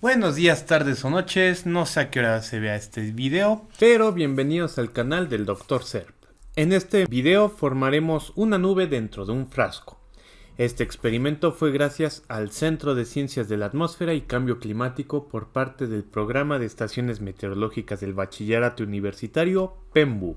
Buenos días, tardes o noches, no sé a qué hora se vea este video, pero bienvenidos al canal del Dr. Serp. En este video formaremos una nube dentro de un frasco. Este experimento fue gracias al Centro de Ciencias de la Atmósfera y Cambio Climático por parte del Programa de Estaciones Meteorológicas del Bachillerato Universitario PEMBU.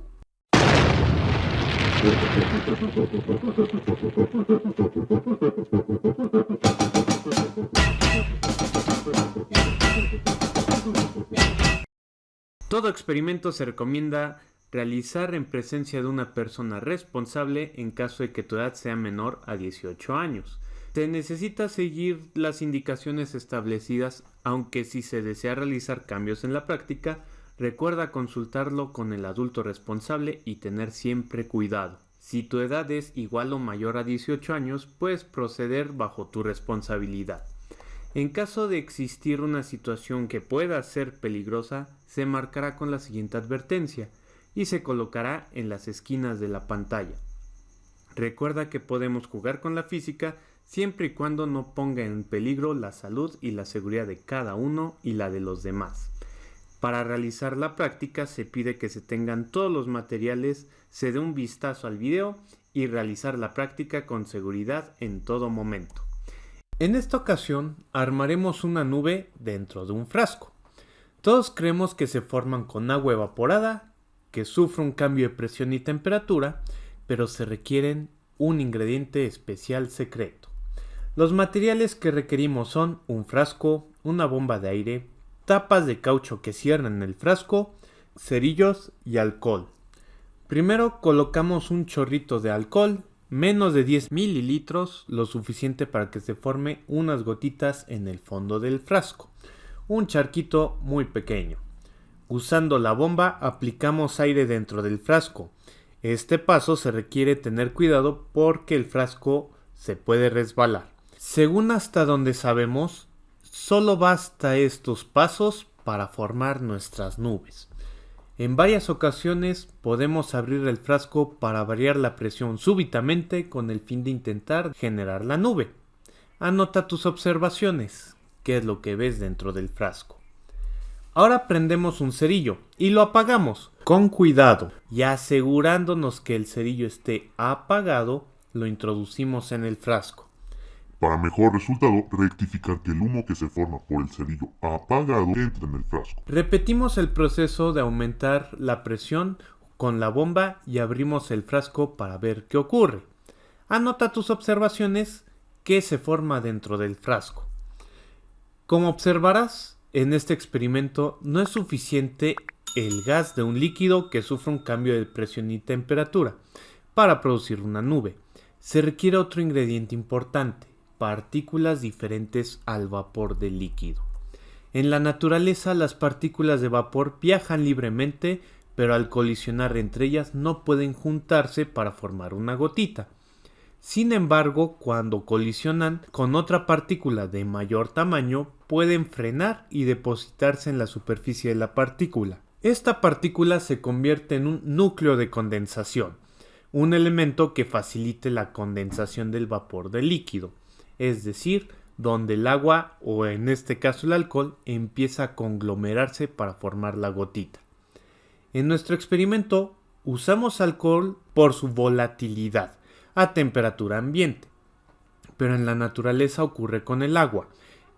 Todo experimento se recomienda realizar en presencia de una persona responsable en caso de que tu edad sea menor a 18 años. Se necesita seguir las indicaciones establecidas, aunque si se desea realizar cambios en la práctica, recuerda consultarlo con el adulto responsable y tener siempre cuidado. Si tu edad es igual o mayor a 18 años, puedes proceder bajo tu responsabilidad. En caso de existir una situación que pueda ser peligrosa, se marcará con la siguiente advertencia y se colocará en las esquinas de la pantalla. Recuerda que podemos jugar con la física siempre y cuando no ponga en peligro la salud y la seguridad de cada uno y la de los demás. Para realizar la práctica se pide que se tengan todos los materiales, se dé un vistazo al video y realizar la práctica con seguridad en todo momento. En esta ocasión armaremos una nube dentro de un frasco. Todos creemos que se forman con agua evaporada, que sufre un cambio de presión y temperatura, pero se requieren un ingrediente especial secreto. Los materiales que requerimos son un frasco, una bomba de aire, tapas de caucho que cierran el frasco, cerillos y alcohol. Primero colocamos un chorrito de alcohol menos de 10 mililitros, lo suficiente para que se forme unas gotitas en el fondo del frasco, un charquito muy pequeño. Usando la bomba aplicamos aire dentro del frasco. Este paso se requiere tener cuidado porque el frasco se puede resbalar. Según hasta donde sabemos, solo basta estos pasos para formar nuestras nubes. En varias ocasiones podemos abrir el frasco para variar la presión súbitamente con el fin de intentar generar la nube. Anota tus observaciones, qué es lo que ves dentro del frasco. Ahora prendemos un cerillo y lo apagamos con cuidado y asegurándonos que el cerillo esté apagado, lo introducimos en el frasco. Para mejor resultado, rectificar que el humo que se forma por el cerillo apagado entre en el frasco. Repetimos el proceso de aumentar la presión con la bomba y abrimos el frasco para ver qué ocurre. Anota tus observaciones que se forma dentro del frasco. Como observarás, en este experimento no es suficiente el gas de un líquido que sufre un cambio de presión y temperatura para producir una nube. Se requiere otro ingrediente importante, partículas diferentes al vapor del líquido. En la naturaleza las partículas de vapor viajan libremente, pero al colisionar entre ellas no pueden juntarse para formar una gotita. Sin embargo, cuando colisionan con otra partícula de mayor tamaño, pueden frenar y depositarse en la superficie de la partícula. Esta partícula se convierte en un núcleo de condensación, un elemento que facilite la condensación del vapor del líquido es decir, donde el agua o en este caso el alcohol empieza a conglomerarse para formar la gotita. En nuestro experimento usamos alcohol por su volatilidad a temperatura ambiente, pero en la naturaleza ocurre con el agua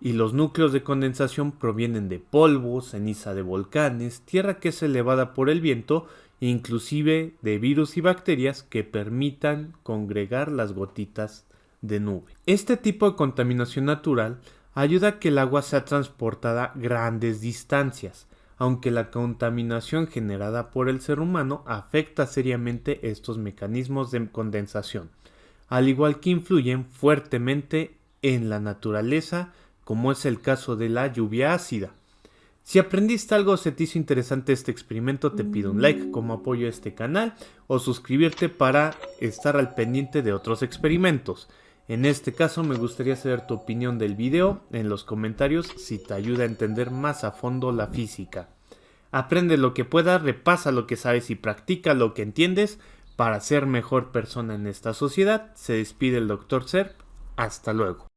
y los núcleos de condensación provienen de polvo, ceniza de volcanes, tierra que es elevada por el viento inclusive de virus y bacterias que permitan congregar las gotitas de nube. Este tipo de contaminación natural ayuda a que el agua sea transportada grandes distancias, aunque la contaminación generada por el ser humano afecta seriamente estos mecanismos de condensación, al igual que influyen fuertemente en la naturaleza, como es el caso de la lluvia ácida. Si aprendiste algo o se te hizo interesante este experimento, te pido un like como apoyo a este canal o suscribirte para estar al pendiente de otros experimentos. En este caso me gustaría saber tu opinión del video en los comentarios si te ayuda a entender más a fondo la física. Aprende lo que puedas, repasa lo que sabes y practica lo que entiendes para ser mejor persona en esta sociedad. Se despide el Dr. Serp. Hasta luego.